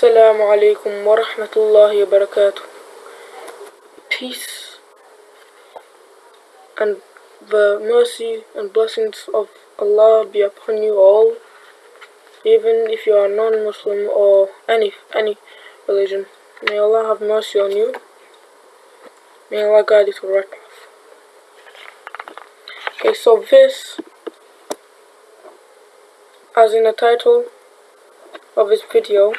Assalamu alaikum wa rahmatullahi wa barakatuh. Peace and the mercy and blessings of Allah be upon you all, even if you are non-Muslim or any any religion. May Allah have mercy on you. May Allah guide you to the right path. Okay, so this, as in the title of this video,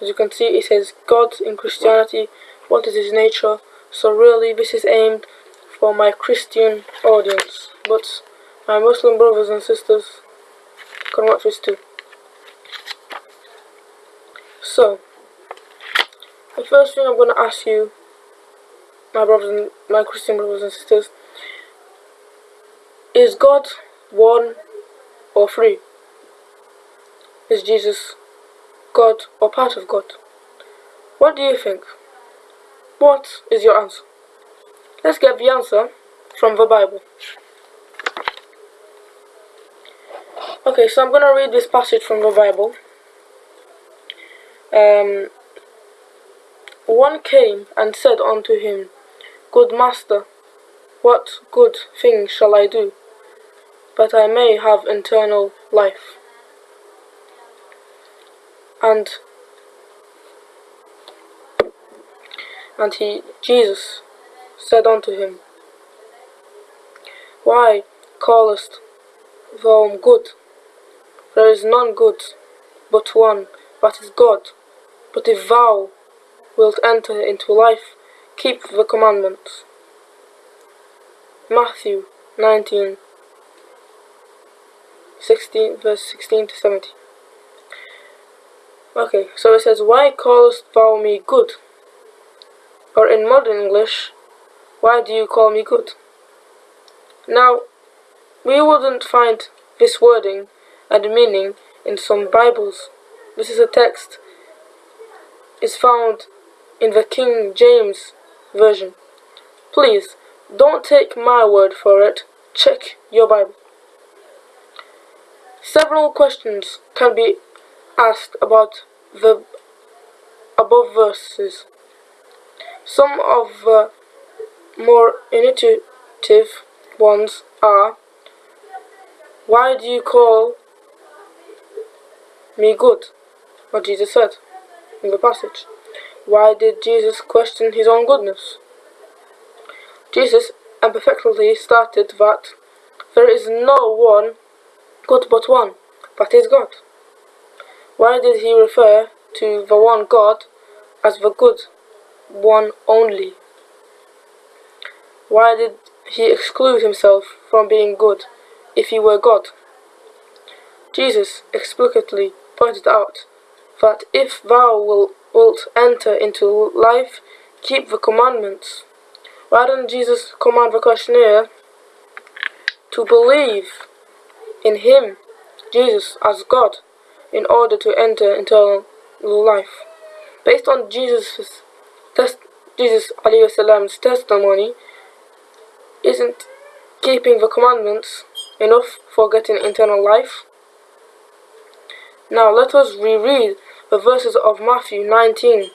as you can see it says God in Christianity, what is his nature? So really this is aimed for my Christian audience, but my Muslim brothers and sisters can watch this too. So, the first thing I'm going to ask you, my brothers and my Christian brothers and sisters, is God one or three? Is Jesus God or part of God? What do you think? What is your answer? Let's get the answer from the Bible. Okay, so I'm going to read this passage from the Bible. Um, one came and said unto him, Good master, what good thing shall I do, that I may have eternal life? And and he Jesus said unto him, Why callest thou good? There is none good but one, that is God. But if thou wilt enter into life, keep the commandments. Matthew 19, 16, verse 16 to 17. Okay, so it says, Why callest thou me good? Or in modern English, why do you call me good? Now, we wouldn't find this wording and meaning in some Bibles. This is a text is found in the King James Version. Please, don't take my word for it, check your Bible. Several questions can be asked about the above verses. Some of the more intuitive ones are Why do you call me good? What Jesus said in the passage. Why did Jesus question his own goodness? Jesus emphatically stated that there is no one good but one, that is God. Why did he refer to the one God as the good one only? Why did he exclude himself from being good if he were God? Jesus explicitly pointed out that if thou wilt enter into life, keep the commandments. Why didn't Jesus command the questionnaire to believe in him, Jesus, as God? In order to enter eternal life. Based on Jesus' test, Jesus Salam's testimony, isn't keeping the commandments enough for getting eternal life? Now let us reread the verses of Matthew 19,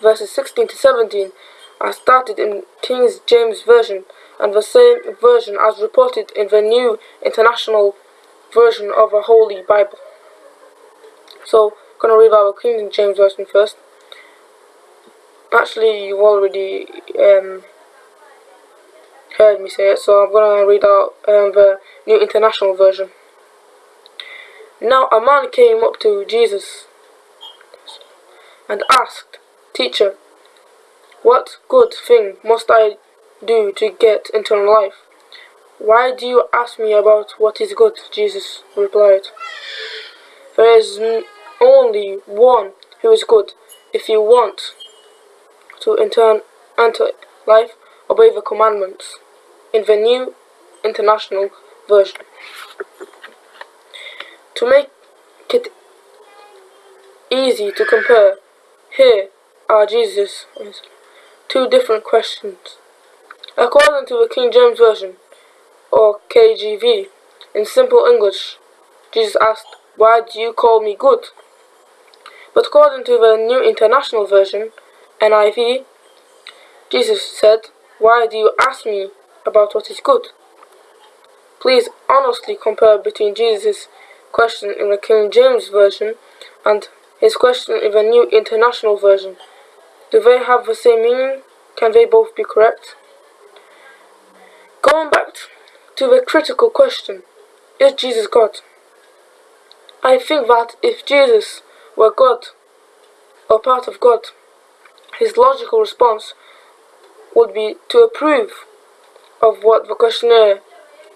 verses 16 to 17, as started in King James Version and the same version as reported in the New International Version of the Holy Bible. So, to read our King James Version first. Actually, you've already um, heard me say it, so I'm to read out um, the New International Version. Now a man came up to Jesus and asked, Teacher, what good thing must I do to get eternal life? Why do you ask me about what is good? Jesus replied. There is only one who is good. If you want to enter, enter life, obey the commandments. In the New International Version. To make it easy to compare, here are Jesus' two different questions. According to the King James Version, or KJV, in simple English, Jesus asked, Why do you call me good? But according to the New International Version, NIV, Jesus said, Why do you ask me about what is good? Please honestly compare between Jesus' question in the King James Version and his question in the New International Version. Do they have the same meaning? Can they both be correct? Going back to the critical question, is Jesus God? I think that if Jesus were God, or part of God, his logical response would be to approve of what the questionnaire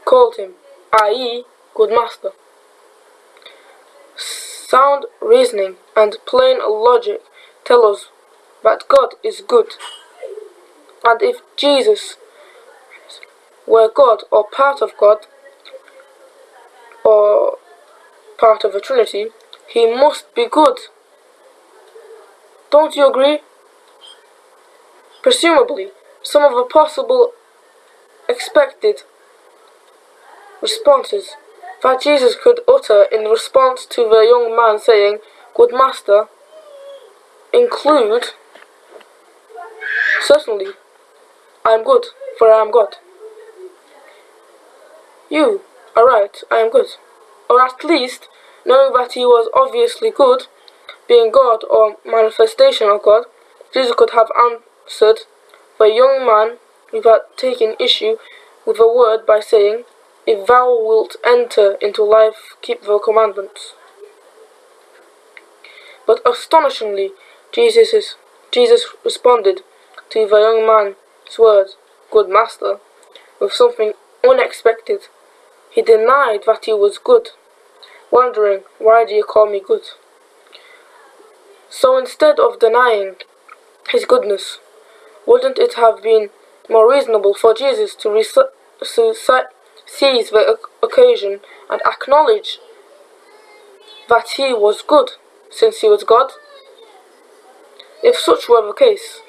called him, i.e., good master. Sound reasoning and plain logic tell us that God is good. And if Jesus were God or part of God or part of the Trinity, he must be good. Don't you agree? Presumably, some of the possible expected responses that Jesus could utter in response to the young man saying, Good Master, include, Certainly, I am good, for I am God. You are right, I am good. Or at least, knowing that he was obviously good, being God or manifestation of God, Jesus could have answered the young man without taking issue with the word by saying, If thou wilt enter into life, keep the commandments. But astonishingly, Jesus, Jesus responded to the young man's words, Good master, with something unexpected. He denied that he was good, wondering, Why do you call me good? So instead of denying his goodness, wouldn't it have been more reasonable for Jesus to, to seize the occasion and acknowledge that he was good, since he was God? If such were the case,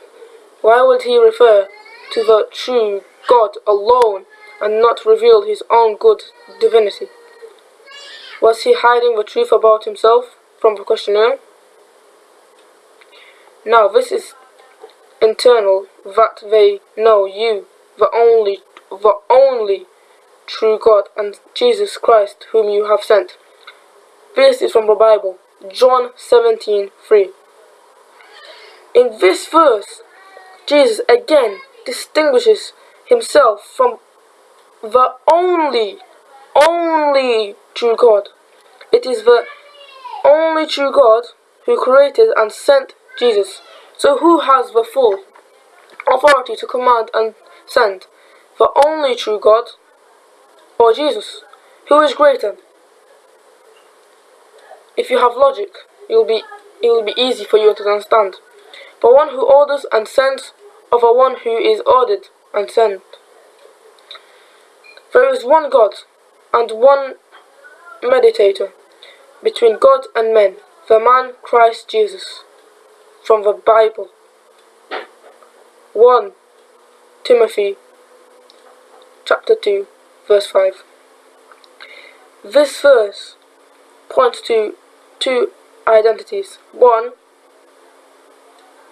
why would he refer to the true God alone and not reveal his own good divinity? Was he hiding the truth about himself from the questionnaire? Now this is internal that they know you, the only, the only true God, and Jesus Christ, whom you have sent. This is from the Bible, John 17 3. In this verse, Jesus again distinguishes himself from the only, only true God. It is the only true God who created and sent Jesus. So who has the full authority to command and send? The only true God or Jesus? Who is greater? If you have logic, it will be it will be easy for you to understand. The one who orders and sends over one who is ordered and sent. There is one God and one mediator between God and men, the man Christ Jesus from the Bible. 1 Timothy chapter 2 verse 5. This verse points to two identities. One,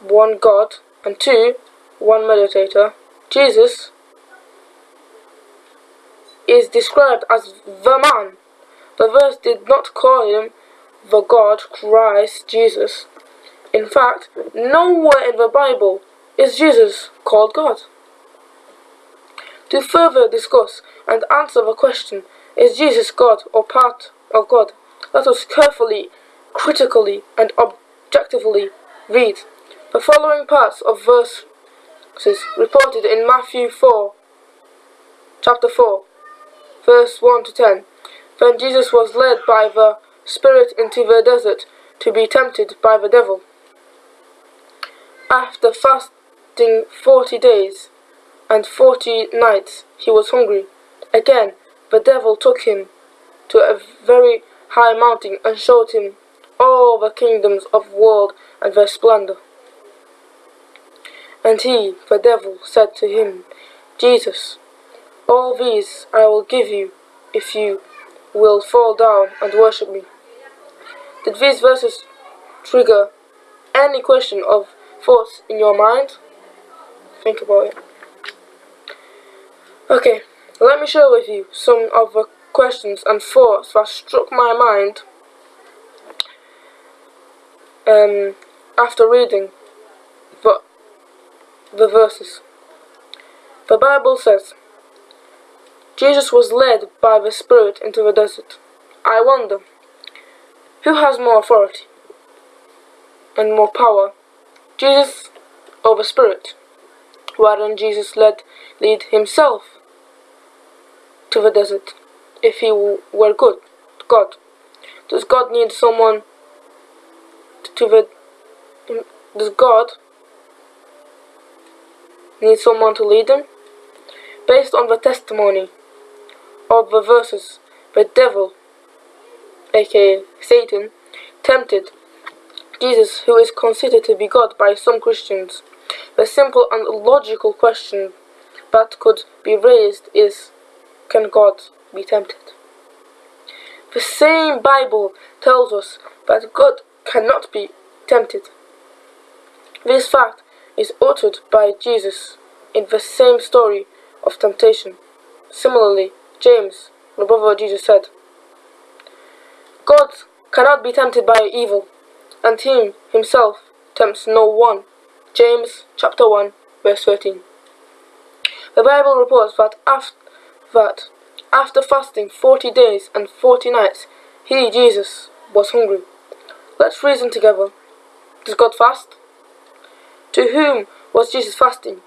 one God, and two, one meditator. Jesus is described as the man. The verse did not call him the God, Christ, Jesus, in fact, nowhere in the Bible is Jesus called God. To further discuss and answer the question, is Jesus God or part of God? Let us carefully, critically, and objectively read the following parts of verses reported in Matthew 4, chapter 4, verse 1 to 10. Then Jesus was led by the Spirit into the desert to be tempted by the devil. After fasting forty days and forty nights, he was hungry. Again, the devil took him to a very high mountain and showed him all the kingdoms of the world and their splendor. And he, the devil, said to him, Jesus, all these I will give you if you will fall down and worship me. Did these verses trigger any question of thoughts in your mind, think about it. Okay, let me share with you some of the questions and thoughts that struck my mind um, after reading the, the verses. The Bible says, Jesus was led by the Spirit into the desert. I wonder, who has more authority and more power, Jesus or the Spirit? Why didn't Jesus let lead himself to the desert if he were good, God? Does God need someone to the mm, does God need someone to lead him? Based on the testimony of the verses, the devil, aka Satan, tempted Jesus, who is considered to be God by some Christians. The simple and logical question that could be raised is, can God be tempted? The same Bible tells us that God cannot be tempted. This fact is uttered by Jesus in the same story of temptation. Similarly, James, the brother of Jesus, said, God cannot be tempted by evil, and he himself tempts no one. James chapter 1, verse 13. The Bible reports that after, that after fasting 40 days and 40 nights, he, Jesus, was hungry. Let's reason together. Does God fast? To whom was Jesus fasting?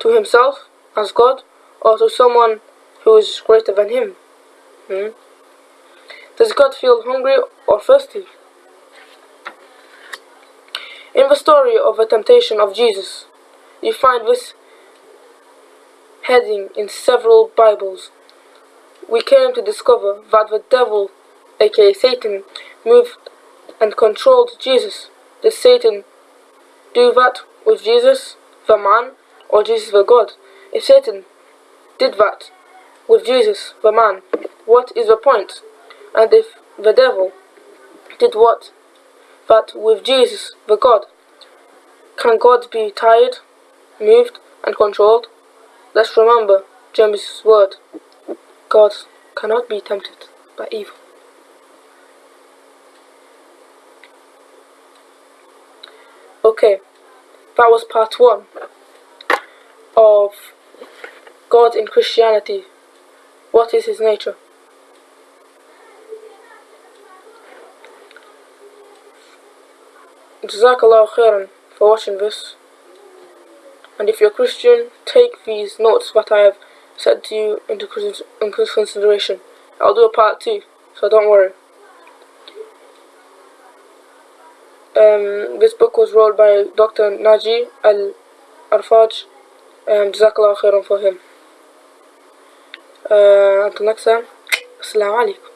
To himself, as God, or to someone who is greater than him? Hmm? Does God feel hungry or thirsty? In the story of the temptation of Jesus, you find this heading in several Bibles. We came to discover that the devil, aka Satan, moved and controlled Jesus. Did Satan do that with Jesus, the man, or Jesus, the God? If Satan did that with Jesus, the man, what is the point? And if the devil did what? That with Jesus, the God, can God be tired, moved, and controlled? Let's remember James' word. God cannot be tempted by evil. Okay, that was part one of God in Christianity. What is his nature? Jazakallah khairan for watching this. And if you're a Christian, take these notes that I have said to you into consideration. I'll do a part two, so don't worry. Um, this book was wrote by Dr. Naji Al-Arfaj. Um, Jazakallah khairan for him. آه أنتم نكسه السلام عليكم.